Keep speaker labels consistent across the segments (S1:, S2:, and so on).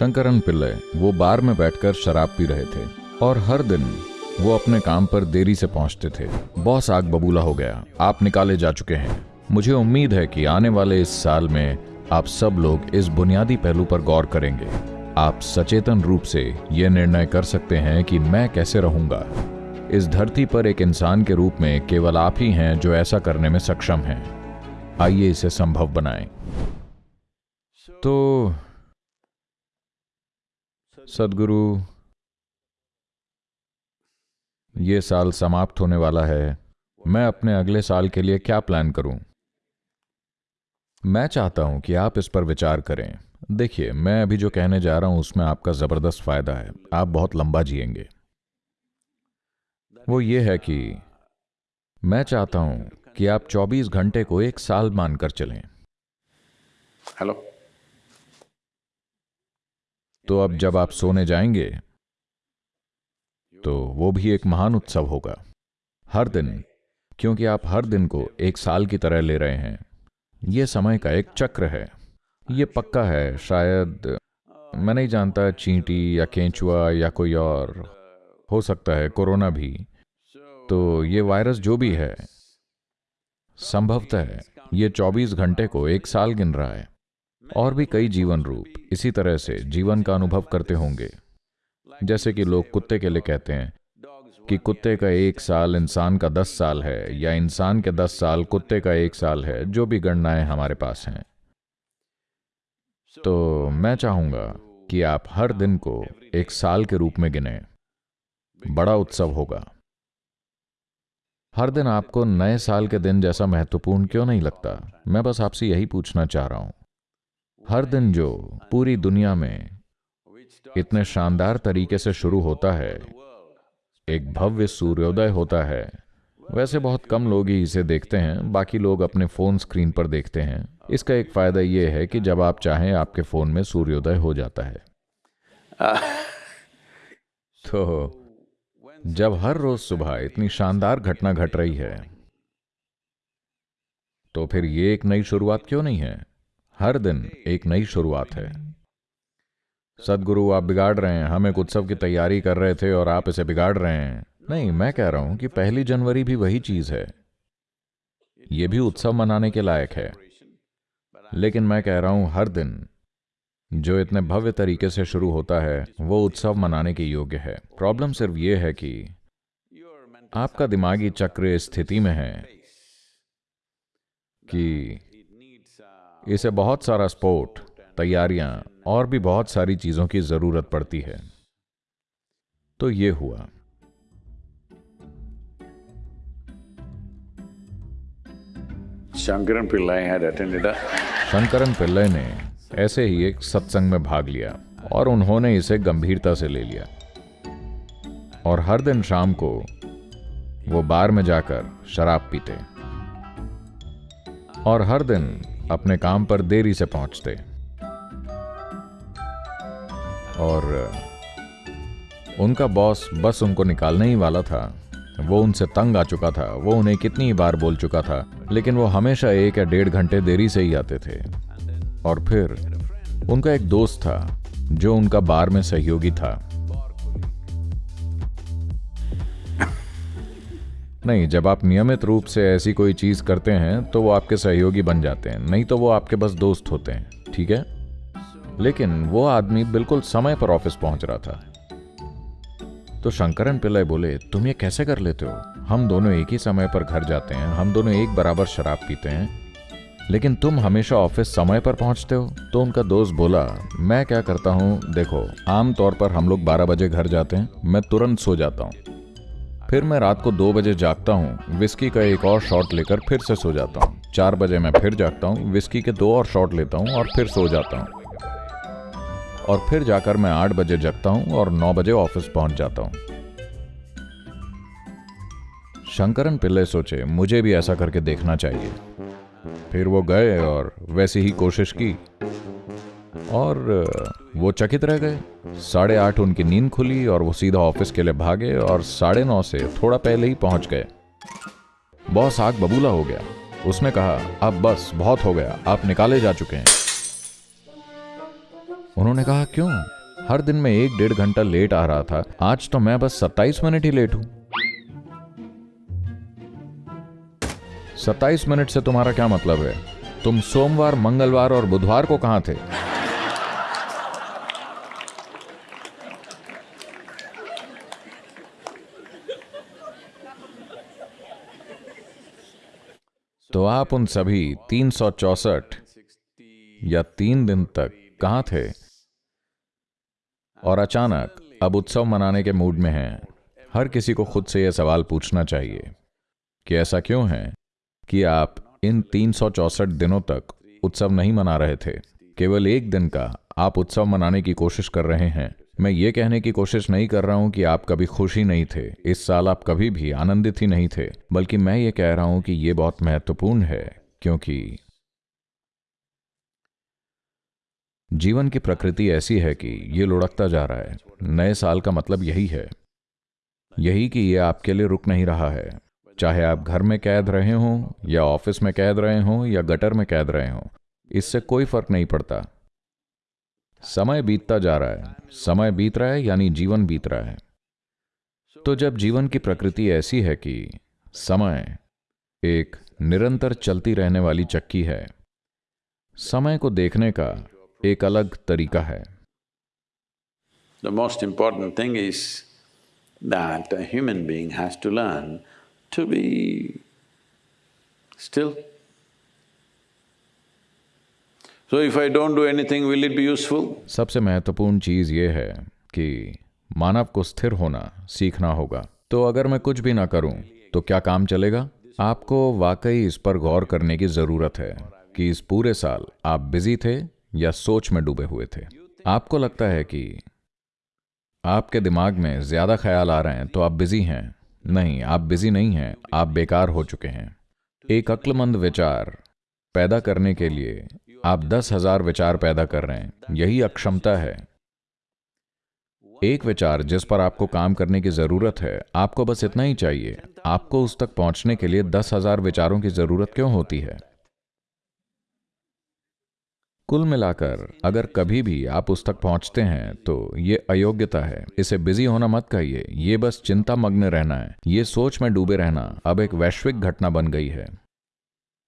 S1: शंकरन पिल्ले वो बार में बैठकर शराब पी रहे थे और हर दिन वो अपने काम पर देरी से पहुँचते थे। बॉस आग बबूला हो गया। आप निकाले जा चुके हैं। मुझे उम्मीद है कि आने वाले इस साल में आप सब लोग इस बुनियादी पहलू पर गौर करेंगे। आप सचेतन रूप से ये निर्णय कर सकते हैं कि मैं कैसे रहूँगा। इस धरती पर एक इंसान के रूप में केवल आप ही हैं जो ऐसा करने में सक्षम हैं। आइए इसे संभव बनाएँ। तो सदगुरु, ये साल समाप्त होने वाला है। मैं अपने अगले साल के लिए क्या प्लान करूँ? मैं चाहता हूँ कि आप इस पर विचार करें। देखिए, मैं अभी जो कहने जा रहा हूँ, उसमें आपका ज़बरदस्त फ़ायदा है। आप बहुत लंबा जिएँगे। वो ये है कि मैं चाहता हूँ कि आप 24 घंटे को एक साल मानकर चलें।
S2: हेलो।
S1: तो अब जब आप सोने जाएँगे तो वो भी एक महान उत्सव होगा। हर दिन, क्योंकि आप हर दिन को एक साल की तरह ले रहे हैं। यह समय का एक चक्र है। यह पक्का है, शायद मैं नहीं जानता, चींटी या केंचुआ या कोई और। हो सकता है कोरोना भी। तो ये वायरस जो भी है, संभवतः है ये 24 घंटे को एक साल गिन रहा है। और भी कई जीवन रूप। इसी तरह से जीवन का अनुभव करते होंगे। जैसे कि लोग कुत्ते के लिए कहते हैं कि कुत्ते का एक साल इंसान का दस साल है, या इंसान के दस साल कुत्ते का एक साल है, जो भी गणनाएँ हमारे पास हैं। तो मैं चाहूँगा कि आप हर दिन को एक साल के रूप में गिने। बड़ा उत्सव होगा। हर दिन आपको नए साल के दिन जैसा महत्वपूर्ण क्यों नहीं लगता? मैं बस आपसे यही पूछना चाह रहा हूँ। हर दिन जो पूरी दुनिया में इतने शानदार तरीके से शुरू होता है, एक भव्य सूर्योदय होता है। वैसे बहुत कम लोग ही इसे देखते हैं, बाकी लोग अपने फ़ोन स्क्रीन पर देखते हैं। इसका एक फ़ायदा यह है कि जब आप चाहें, आपके फ़ोन में सूर्योदय हो जाता है। तो जब हर रोज सुबह इतनी शानदार घटना घट रही है तो फिर ये एक नई शुरुआत क्यों नहीं है? हर दिन एक नई शुरुआत है। सदगुरु, आप बिगाड़ रहे हैं। हम एक उत्सव की तैयारी कर रहे थे और आप इसे बिगाड़ रहे हैं। नहीं, मैं कह रहा हूँ कि पहली जनवरी भी वही चीज़ है। यह भी उत्सव मनाने के लायक है। लेकिन मैं कह रहा हूँ, हर दिन जो इतने भव्य तरीके से शुरू होता है, वो उत्सव मनाने के योग्य है। प्रॉब्लम सिर्फ़ ये है कि आपका दिमागी चक्र स्थिति में है कि इसे बहुत सारा स्पोर्ट तैयारियाँ और भी बहुत सारी चीज़ों की ज़रूरत पड़ती है। तो ये हुआ।
S2: attended a
S1: शंकरन पिल्लई ने ऐसे ही एक सत्संग में भाग लिया और उन्होंने इसे गंभीरता से ले लिया। और हर दिन शाम को वो बार में जाकर शराब पीते। और हर दिन अपने काम पर देरी से पहुँचते। और उनका बॉस बस उनको निकालने ही वाला था। वो उनसे तंग आ चुका था, वो उन्हें कितनी बार बोल चुका था, लेकिन वो हमेशा एक या डेढ़ घंटे देरी से ही आते थे। और फिर, उनका एक दोस्त था, जो उनका बार में सहयोगी था। नहीं, जब आप नियमित रूप से ऐसी कोई चीज़ करते हैं तो वो आपके सहयोगी बन जाते हैं। नहीं तो वो आपके बस दोस्त होते हैं, ठीक है? लेकिन वो आदमी बिल्कुल समय पर ऑफ़िस पहुँच रहा था। तो शंकरन पिल्लई बोले, तुम ये कैसे कर लेते हो? हम दोनों एक ही समय पर घर जाते हैं, हम दोनों एक बराबर शराब पीते हैं। लेकिन तुम हमेशा ऑफ़िस समय पर पहुँचते हो? तो उनका दोस्त बोला, मैं क्या करता हूँ, देखो, आमतौर पर हम लोग 12 बजे घर जाते हैं, मैं तुरंत सो जाता हूँ। फिर मैं रात को दो बजे जागता हूँ विस्की का एक और शॉट लेकर फिर से सो जाता हूँ। चार बजे मैं फिर जागता हूँ विस्की के दो और शॉट लेता हूँ और फिर सो जाता हूँ। और फिर जाकर मैं आठ बजे जगता हूँ और नौ बजे ऑफ़िस पहुँच जाता हूँ। शंकरन पिल्ले सोचे, मुझे भी ऐसा करके देखना चाहिए। फिर वो गए और वैसी ही कोशिश की। और, वो चकित रह गए। साढ़े आठ उनकी नींद खुली और वो सीधा ऑफ़िस के लिए भागे और साढ़े नौ से थोड़ा पहले ही पहुँच गए। बॉस आग बबूला हो गया। उसने कहा, अब बस, बहुत हो गया। आप निकाले जा चुके हैं। उन्होंने कहा, क्यों? हर दिन में एक डेढ़ घंटा लेट आ रहा था। आज तो मैं बस सत्ताईस मिनट ही लेट हूँ। सत्ताईस मिनट से तुम्हारा क्या मतलब है? तुम सोमवार, मंगलवार और बुधवार को कहाँ थे? तो आप उन सभी तीन या तीन दिन तक कहाँ थे? और अचानक, अब उत्सव मनाने के मूड में हैं। हर किसी को खुद से यह सवाल पूछना चाहिए कि ऐसा क्यों है कि आप इन तीन दिनों तक उत्सव नहीं मना रहे थे? केवल एक दिन का आप उत्सव मनाने की कोशिश कर रहे हैं। मैं ये कहने की कोशिश नहीं कर रहा हूँ कि आप कभी खुशी नहीं थे। इस साल आप कभी भी आनंदित ही नहीं थे। बल्कि मैं ये कह रहा हूँ कि ये बहुत महत्वपूर्ण है, क्योंकि जीवन की प्रकृति ऐसी है कि ये लुढ़कता जा रहा है। नए साल का मतलब यही है। यही कि ये आपके लिए रुक नहीं रहा है। चाहे आप घर में कैद रहे हों, या ऑफ़िस में कैद रहे हों, या गटर में कैद रहे हों, इससे कोई फ़र्क नहीं पड़ता। समय बीतता जा रहा है। समय बीत रहा है, यानी जीवन बीत रहा है। तो जब जीवन की प्रकृति ऐसी है कि समय एक निरंतर चलती रहने वाली चक्की है, समय को देखने का एक अलग तरीका है।
S2: The most important thing is that a human being has to learn to. So if I don't do anything, will it be useful?
S1: सबसे महत्वपूर्ण चीज़ ये है कि मानव को स्थिर होना सीखना होगा। तो अगर मैं कुछ भी ना करूँ तो क्या काम चलेगा? आपको वाकई इस पर गौर करने की ज़रूरत है कि इस पूरे साल आप बिज़ी थे या सोच में डूबे हुए थे। आपको लगता है कि आपके दिमाग में ज़्यादा ख्याल आ रहे हैं तो आप बिज़ी हैं। नहीं आप बिज़ी नहीं हैं आप बेकार हो चुके हैं। एक अक्लमंद विचार पैदा करने के लिए आप दस हज़ार विचार पैदा कर रहे हैं। यही अक्षमता है। एक विचार जिस पर आपको काम करने की ज़रूरत है, आपको बस इतना ही चाहिए। आपको उस तक पहुँचने के लिए दस हज़ार विचारों की ज़रूरत क्यों होती है? कुल मिलाकर, अगर कभी भी आप उस तक पहुँचते हैं तो ये अयोग्यता है। इसे बिज़ी होना मत कहिए। ये बस चिंता मग्न रहना है। ये सोच में डूबे रहना अब एक वैश्विक घटना बन गई है।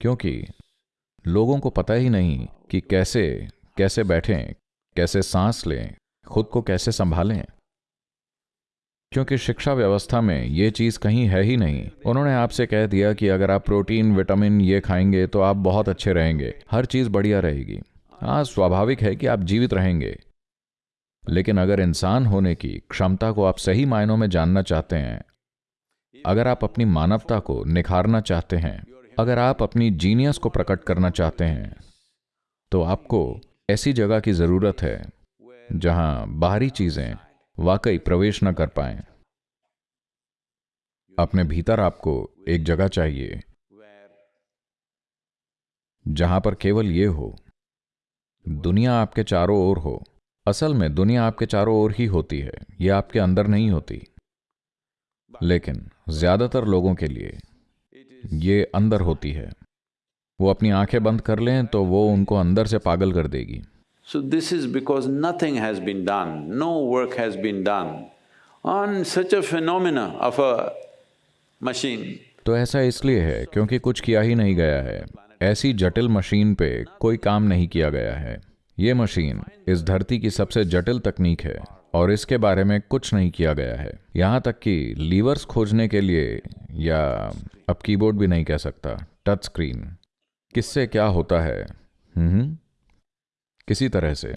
S1: क्योंकि लोगों को पता ही नहीं कि कैसे कैसे बैठें, कैसे सांस लें, खुद को कैसे संभालें। क्योंकि शिक्षा व्यवस्था में ये चीज़ कहीं है ही नहीं। उन्होंने आपसे कह दिया कि अगर आप प्रोटीन, विटामिन ये खाएँगे तो आप बहुत अच्छे रहेंगे। हर चीज़ बढ़िया रहेगी। हाँ स्वाभाविक है कि आप जीवित रहेंगे। लेकिन अगर इंसान होने की क्षमता को आप सही मायनों में जानना चाहते हैं, अगर आप अपनी मानवता को निखारना चाहते हैं अगर आप अपनी जीनियस को प्रकट करना चाहते हैं तो आपको ऐसी जगह की ज़रूरत है, जहाँ बाहरी चीज़ें वाकई प्रवेश न कर पाए। अपने भीतर आपको एक जगह चाहिए, जहाँ पर केवल ये हो, दुनिया आपके चारों ओर हो। असल में दुनिया आपके चारों ओर ही होती है यह आपके अंदर नहीं होती। लेकिन ज़्यादातर लोगों के लिए ये अंदर होती है। वो अपनी आँखें बंद कर लें तो वो उनको अंदर से पागल कर देगी।
S2: So this is because nothing has been done no work has been done on such a phenomenon of a machine
S1: तो ऐसा इसलिए है क्योंकि कुछ किया ही नहीं गया है। ऐसी जटिल मशीन पे कोई काम नहीं किया गया है। ये मशीन इस धरती की सबसे जटिल तकनीक है और इसके बारे में कुछ नहीं किया गया है। यहाँ तक कि लीवर्स खोजने के लिए या अब कीबोर्ड भी नहीं कह सकता, टच स्क्रीन। किससे क्या होता है? हम्म। किसी तरह से।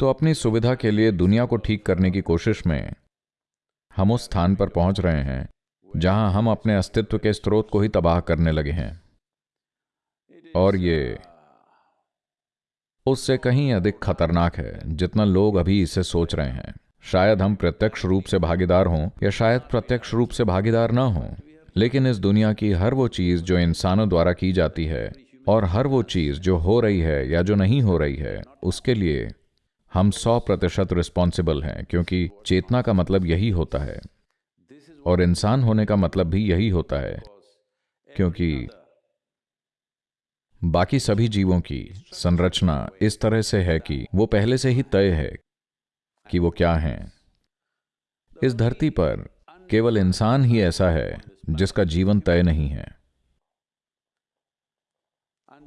S1: तो अपनी सुविधा के लिए दुनिया को ठीक करने की कोशिश में हम उस स्थान पर पहुँच रहे हैं, जहाँ हम अपने अस्तित्व के स्रोत को ही तबाह करने लगे हैं। और ये उससे कहीं अधिक खतरनाक है, जितना लोग अभी इसे सोच रहे हैं। शायद हम प्रत्यक्ष रूप से भागीदार हों, या शायद प्रत्यक्ष रूप से भागीदार ना हों। लेकिन इस दुनिया की हर वो चीज़ जो इंसानों द्वारा की जाती है, और हर वो चीज़ जो हो रही है या जो नहीं हो रही है, उसके लिए हम सौ प्रतिशत रिस्पॉन्सिबल हैं, क्योंकि चेतना का मतलब यही होता है। और इंसान होने का मतलब भी यही होता है, क्योंकि बाकी सभी जीवों की संरचना इस तरह से है कि वो पहले से ही तय है कि वो क्या हैं। इस धरती पर केवल इंसान ही ऐसा है जिसका जीवन तय नहीं है।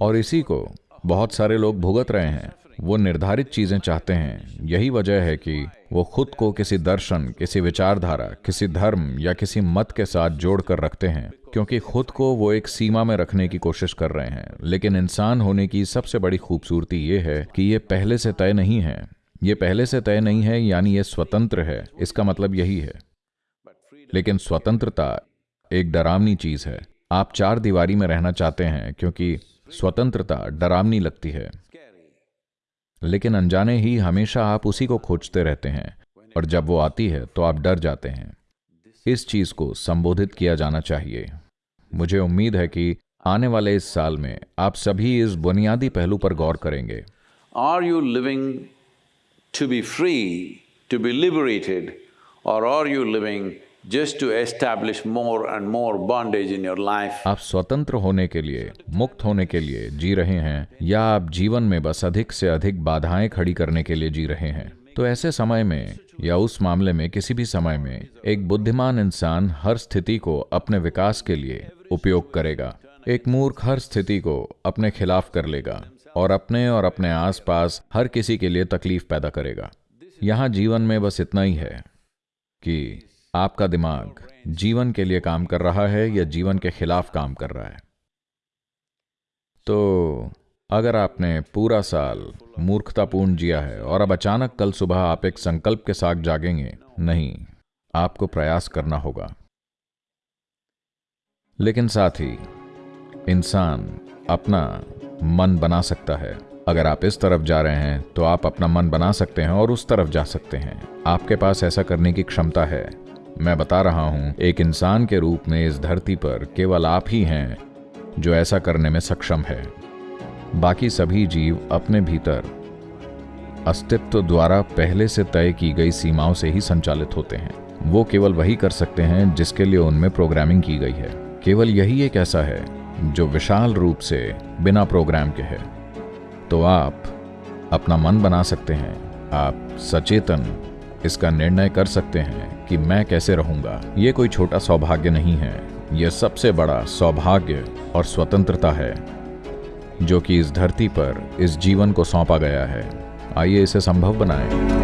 S1: और इसी को बहुत सारे लोग भुगत रहे हैं। वो निर्धारित चीज़ें चाहते हैं। यही वजह है कि वो खुद को किसी दर्शन, किसी विचारधारा, किसी धर्म या किसी मत के साथ जोड़कर रखते हैं, क्योंकि खुद को वो एक सीमा में रखने की कोशिश कर रहे हैं। लेकिन इंसान होने की सबसे बड़ी खूबसूरती ये है कि ये पहले से तय नहीं है। ये पहले से तय नहीं है, यानी ये स्वतंत्र है। इसका मतलब यही है। लेकिन स्वतंत्रता एक डरावनी चीज़ है। आप चार दीवारी में रहना चाहते हैं, क्योंकि स्वतंत्रता डरावनी लगती है। लेकिन अनजाने ही हमेशा आप उसी को खोजते रहते हैं, और जब वो आती है तो आप डर जाते हैं। इस चीज़ को संबोधित किया जाना चाहिए। मुझे उम्मीद है कि आने वाले इस साल में आप सभी इस बुनियादी पहलू पर गौर करेंगे।
S2: Are you living to be free to be liberated और are you living just to establish more and more bondage in your life.
S1: आप स्वतंत्र होने के लिए, मुक्त होने के लिए जी रहे हैं, या आप जीवन में बस अधिक से अधिक बाधाएँ खड़ी करने के लिए जी रहे हैं तो ऐसे समय में, या उस मामले में, किसी भी समय में, एक बुद्धिमान इंसान हर स्थिति को अपने विकास के लिए उपयोग करेगा एक मूर्ख हर स्थिति को अपने खिलाफ कर लेगा, और अपने और अपने आसपास हर किसी के लिए तकलीफ़ पैदा करेगा यहाँ जीवन में बस इतना ही है कि आपका दिमाग जीवन के लिए काम कर रहा है या जीवन के खिलाफ काम कर रहा है? तो अगर आपने पूरा साल मूर्खतापूर्ण जिया है और अब अचानक कल सुबह आप एक संकल्प के साथ जागेंगे, नहीं, आपको प्रयास करना होगा। लेकिन साथ ही इंसान अपना मन बना सकता है। अगर आप इस तरफ़ जा रहे हैं तो आप अपना मन बना सकते हैं और उस तरफ़ जा सकते हैं। आपके पास ऐसा करने की क्षमता है। मैं बता रहा हूँ, एक इंसान के रूप में इस धरती पर केवल आप ही हैं, जो ऐसा करने में सक्षम है। बाकी सभी जीव अपने भीतर अस्तित्व द्वारा पहले से तय की गई सीमाओं से ही संचालित होते हैं। वो केवल वही कर सकते हैं जिसके लिए उनमें प्रोग्रामिंग की गई है। केवल यही एक ऐसा है, जो विशाल रूप से बिना प्रोग्राम के है। तो आप अपना मन बना सकते हैं। आप सचेतन इसका निर्णय कर सकते हैं कि मैं कैसे रहूँगा। ये कोई छोटा सौभाग्य नहीं है। यह सबसे बड़ा सौभाग्य और स्वतंत्रता है, जो कि इस धरती पर इस जीवन को सौंपा गया है। आइए इसे संभव बनाएँ।